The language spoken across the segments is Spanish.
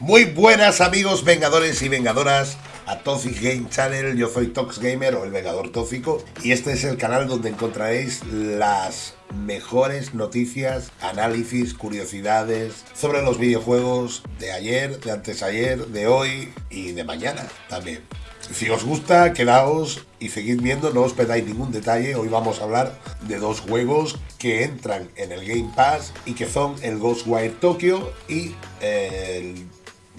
Muy buenas amigos vengadores y vengadoras a Toxic Game Channel, yo soy Tox Gamer o el Vengador Tóxico y este es el canal donde encontraréis las mejores noticias, análisis, curiosidades sobre los videojuegos de ayer, de antes ayer, de hoy y de mañana también. Si os gusta, quedaos y seguid viendo, no os perdáis ningún detalle. Hoy vamos a hablar de dos juegos que entran en el Game Pass y que son el Ghostwire Tokyo y el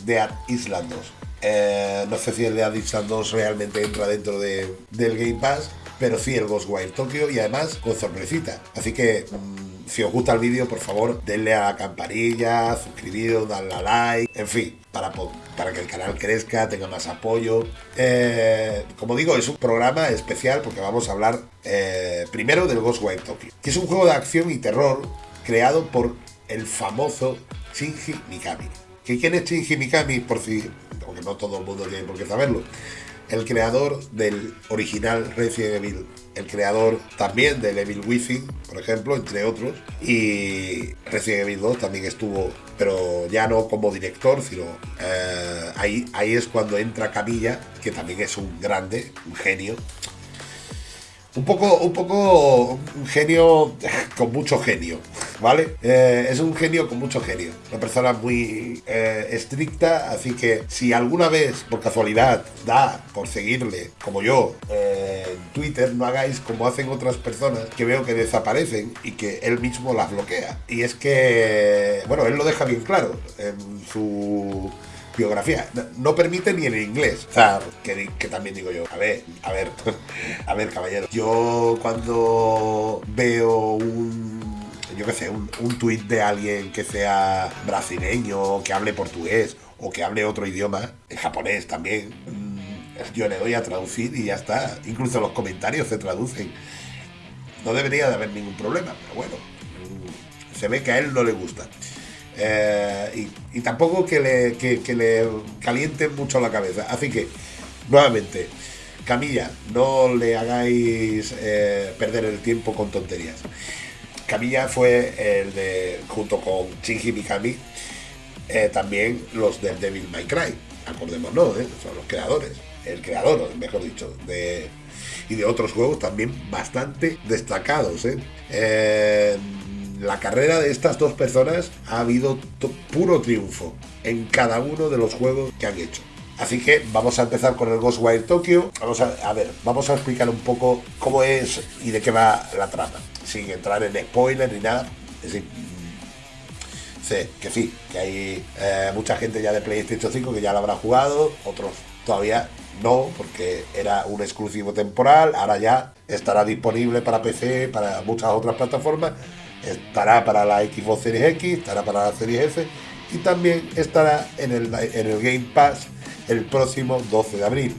Dead Island 2. Eh, no sé si el Dead Island 2 realmente entra dentro de, del Game Pass, pero sí el Ghostwire Tokyo y además con sorpresita. Así que mmm, si os gusta el vídeo, por favor, denle a la campanilla, suscribiros, dadle a like, en fin, para, para que el canal crezca, tenga más apoyo. Eh, como digo, es un programa especial porque vamos a hablar eh, primero del Ghostwire Tokyo, que es un juego de acción y terror creado por el famoso Shinji Mikami. ¿Que ¿Quién es Shinji Mikami? Por si, porque no todo el mundo tiene por qué saberlo. El creador del original Resident Evil, el creador también del Evil Within, por ejemplo, entre otros. Y Resident Evil 2 también estuvo, pero ya no como director, sino eh, ahí, ahí es cuando entra Camilla, que también es un grande, un genio. Un poco, un poco un genio con mucho genio, ¿vale? Eh, es un genio con mucho genio. Una persona muy eh, estricta, así que si alguna vez, por casualidad, da por seguirle, como yo, eh, en Twitter, no hagáis como hacen otras personas que veo que desaparecen y que él mismo las bloquea. Y es que, bueno, él lo deja bien claro en su biografía. No permite ni en inglés. O sea, que, que, también digo yo, a ver, a ver, a ver, caballero. Yo cuando veo un. Yo qué sé, un, un tuit de alguien que sea brasileño, que hable portugués o que hable otro idioma, en japonés también, mm, yo le doy a traducir y ya está. Incluso los comentarios se traducen. No debería de haber ningún problema, pero bueno, mm, se ve que a él no le gusta. Eh, y, y, tampoco que le, que, le calienten mucho la cabeza. Así que, nuevamente, Camilla, no le hagáis eh, perder el tiempo con tonterías. Camilla fue el de, junto con Shinji Mikami, eh, también los del Devil May Cry. Acordémonos, ¿eh? son los creadores. El creador, mejor dicho, de, y de otros juegos también bastante destacados. ¿eh? la carrera de estas dos personas ha habido puro triunfo en cada uno de los juegos que han hecho. Así que vamos a empezar con el Ghostwire Tokyo. Vamos a, ver, vamos a explicar un poco cómo es y de qué va la trama. Sin entrar en spoiler ni nada. Es decir, sé que sí, que hay eh, mucha gente ya de PlayStation 5 que ya lo habrá jugado, otros todavía no, porque era un exclusivo temporal. Ahora ya estará disponible para PC, para muchas otras plataformas estará para la Xbox Series X, estará para la Series S y también estará en el, en el Game Pass el próximo 12 de abril.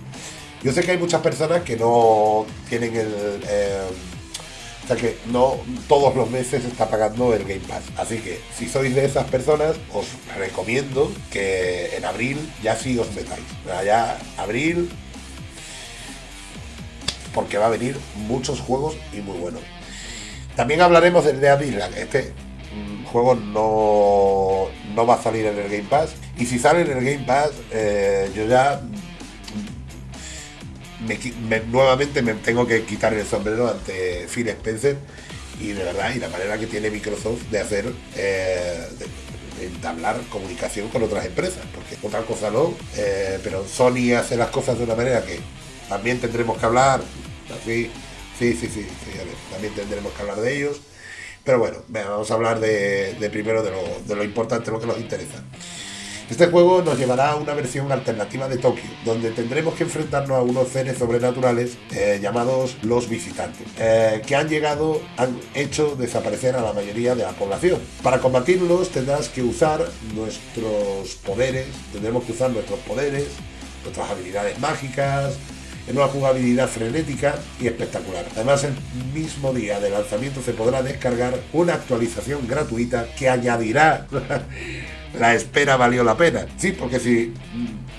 Yo sé que hay muchas personas que no tienen el... Eh, o sea que no todos los meses está pagando el Game Pass. Así que si sois de esas personas, os recomiendo que en abril ya sí os metáis. Ya abril, porque va a venir muchos juegos y muy buenos. También hablaremos del Dead Island. Este juego no, no va a salir en el Game Pass. Y si sale en el Game Pass, eh, yo ya me, me, nuevamente me tengo que quitar el sombrero ante Phil Spencer. Y de verdad, y la manera que tiene Microsoft de hacer, eh, de, entablar comunicación con otras empresas. Porque otra cosa no, eh, pero Sony hace las cosas de una manera que también tendremos que hablar. Así, Sí, sí, sí, sí también tendremos que hablar de ellos. Pero bueno, vamos a hablar de, primero de lo, de lo, importante, lo que nos interesa. Este juego nos llevará a una versión alternativa de Tokio, donde tendremos que enfrentarnos a unos seres sobrenaturales eh, llamados los visitantes, eh, que han llegado, han hecho desaparecer a la mayoría de la población. Para combatirlos tendrás que usar nuestros poderes, tendremos que usar nuestros poderes, nuestras habilidades mágicas, en una jugabilidad frenética y espectacular. Además, el mismo día de lanzamiento se podrá descargar una actualización gratuita que añadirá la espera valió la pena. Sí, porque si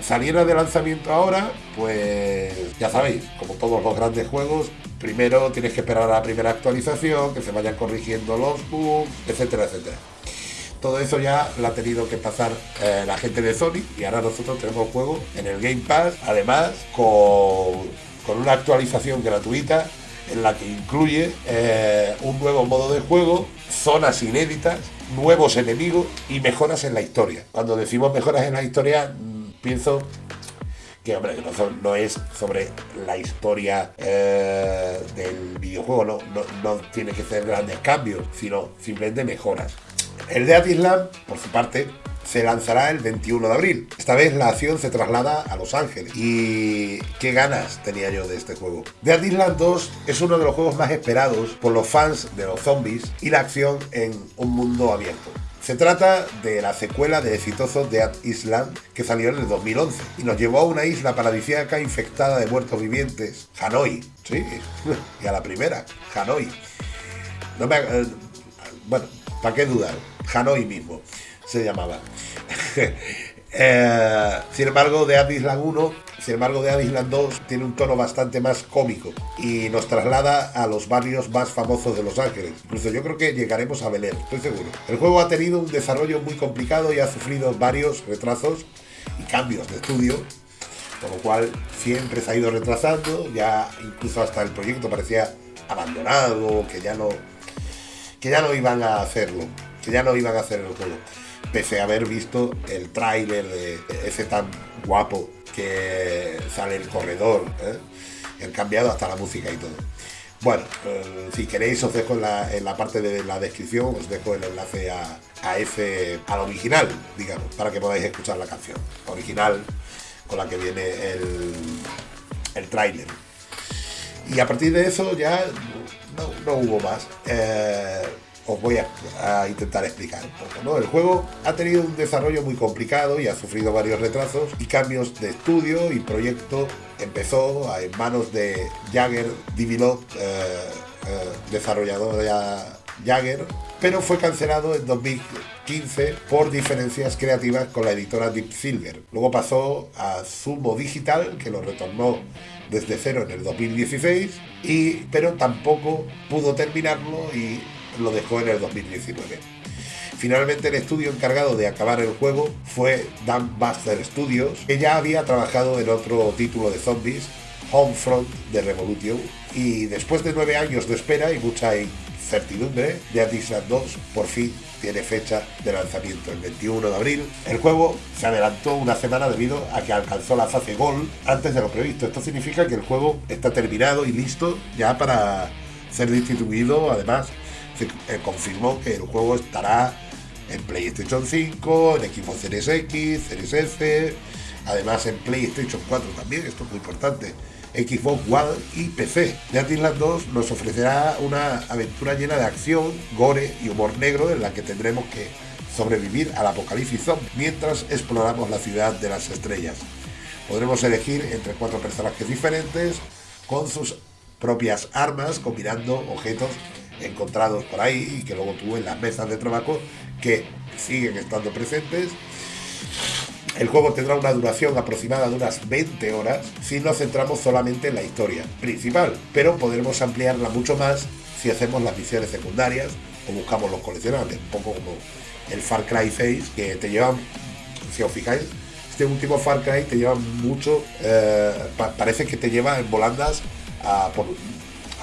saliera de lanzamiento ahora, pues ya sabéis, como todos los grandes juegos, primero tienes que esperar a la primera actualización, que se vayan corrigiendo los bugs, etcétera, etcétera. Todo eso ya lo ha tenido que pasar eh, la gente de Sony y ahora nosotros tenemos juego en el Game Pass, además con, con una actualización gratuita en la que incluye eh, un nuevo modo de juego, zonas inéditas, nuevos enemigos y mejoras en la historia. Cuando decimos mejoras en la historia, mm, pienso que hombre, no, es sobre la historia eh, del videojuego, no, no, tiene que ser grandes cambios, sino simplemente mejoras. El de Island, por su parte, se lanzará el 21 de abril. Esta vez la acción se traslada a Los Ángeles. Y qué ganas tenía yo de este juego. Dead Island 2 es uno de los juegos más esperados por los fans de los zombies y la acción en un mundo abierto. Se trata de la secuela de exitoso Dead Island que salió en el 2011 y nos llevó a una isla paradisíaca infectada de muertos vivientes, Hanoi. Sí, y a la primera, Hanoi. No me, eh, bueno, ¿para qué dudar? Hanoi mismo se llamaba. Eh, sin embargo, Dead Island 1, sin embargo, Dead Island 2 tiene un tono bastante más cómico y nos traslada a los barrios más famosos de Los Ángeles. Incluso yo creo que llegaremos a Bel estoy seguro. El juego ha tenido un desarrollo muy complicado y ha sufrido varios retrasos y cambios de estudio, con lo cual siempre se ha ido retrasando, ya incluso hasta el proyecto parecía abandonado, que ya no, que ya no iban a hacerlo, que ya no iban a hacer el juego pese a haber visto el tráiler de ese tan guapo que sale el corredor, ¿eh? han cambiado hasta la música y todo. Bueno, eh, si queréis os dejo en la, parte de la descripción, os dejo el enlace a, ese, al original, digamos, para que podáis escuchar la canción original con la que viene el, el tráiler. Y a partir de eso ya no, hubo más. Eh, os voy a, intentar explicar un poco. El juego ha tenido un desarrollo muy complicado y ha sufrido varios retrasos y cambios de estudio y proyecto. Empezó en manos de Jagger Develop, eh, eh, desarrollador de Jagger, pero fue cancelado en 2015 por diferencias creativas con la editora Deep Silver. Luego pasó a Sumo Digital, que lo retornó desde cero en el 2016, y, pero tampoco pudo terminarlo y lo dejó en el 2019. Finalmente el estudio encargado de acabar el juego fue Dan Buster Studios, que ya había trabajado en otro título de zombies, Homefront de Revolution, y después de nueve años de espera y mucha incertidumbre, Dead Island 2 por fin tiene fecha de lanzamiento el 21 de abril. El juego se adelantó una semana debido a que alcanzó la fase Gold antes de lo previsto. Esto significa que el juego está terminado y listo ya para ser distribuido además confirmó que el juego estará en PlayStation 5, en Xbox Series X, Series S, además en PlayStation 4 también, esto es muy importante, Xbox One y PC. Dead Island 2 nos ofrecerá una aventura llena de acción, gore y humor negro en la que tendremos que sobrevivir al apocalipsis zombie mientras exploramos la ciudad de las estrellas. Podremos elegir entre cuatro personajes diferentes con sus propias armas, combinando objetos encontrados por ahí y que luego tuvo en las mesas de trabajo que siguen estando presentes. El juego tendrá una duración aproximada de unas 20 horas si nos centramos solamente en la historia principal, pero podremos ampliarla mucho más si hacemos las misiones secundarias o buscamos los coleccionables, un poco como el Far Cry 6 que te llevan, si os fijáis, este último Far Cry te lleva mucho, eh, parece que te lleva en volandas a, por,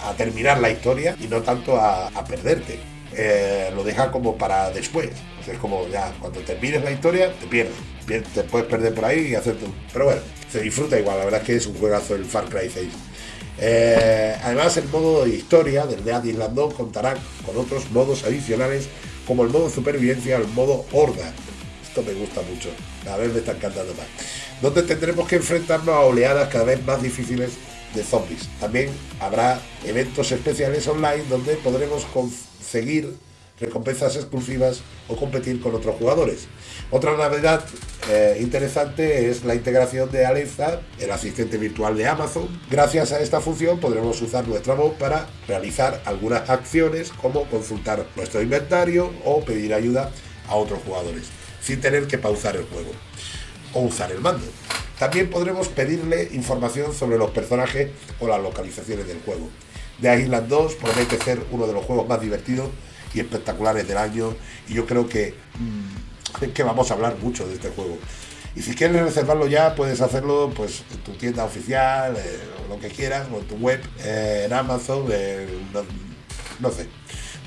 a terminar la historia y no tanto a, perderte. Eh, lo deja como para después. es como ya, cuando termines la historia, te pierdes. Te puedes perder por ahí y hacer todo. Pero bueno, se disfruta igual. La verdad es que es un juegazo el Far Cry 6. Eh, además, el modo de historia del Dead Island 2 contará con otros modos adicionales como el modo supervivencia o el modo horda. Esto me gusta mucho. Cada vez me está encantando más. Donde tendremos que enfrentarnos a oleadas cada vez más difíciles de zombies. También habrá eventos especiales online donde podremos conseguir recompensas exclusivas o competir con otros jugadores. Otra novedad eh, interesante es la integración de Alexa, el asistente virtual de Amazon. Gracias a esta función podremos usar nuestra voz para realizar algunas acciones como consultar nuestro inventario o pedir ayuda a otros jugadores, sin tener que pausar el juego o usar el mando. También podremos pedirle información sobre los personajes o las localizaciones del juego. The Island 2 promete ser uno de los juegos más divertidos y espectaculares del año. Y yo creo que, mm, que vamos a hablar mucho de este juego. Y si quieres reservarlo ya, puedes hacerlo pues en tu tienda oficial, eh, lo que quieras, o en tu web, eh, en Amazon, no, no, sé,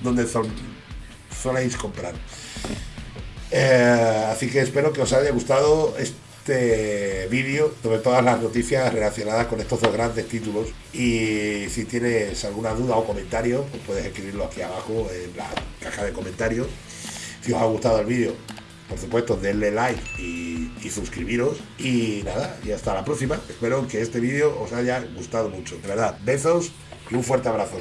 donde son, soléis comprar. Eh, así que espero que os haya gustado este vídeo sobre todas las noticias relacionadas con estos dos grandes títulos. Y si tienes alguna duda o comentario, pues puedes escribirlo aquí abajo en la caja de comentarios. Si os ha gustado el vídeo, por supuesto, denle like y, suscribiros. Y nada, y hasta la próxima. Espero que este vídeo os haya gustado mucho. De verdad, besos y un fuerte abrazo.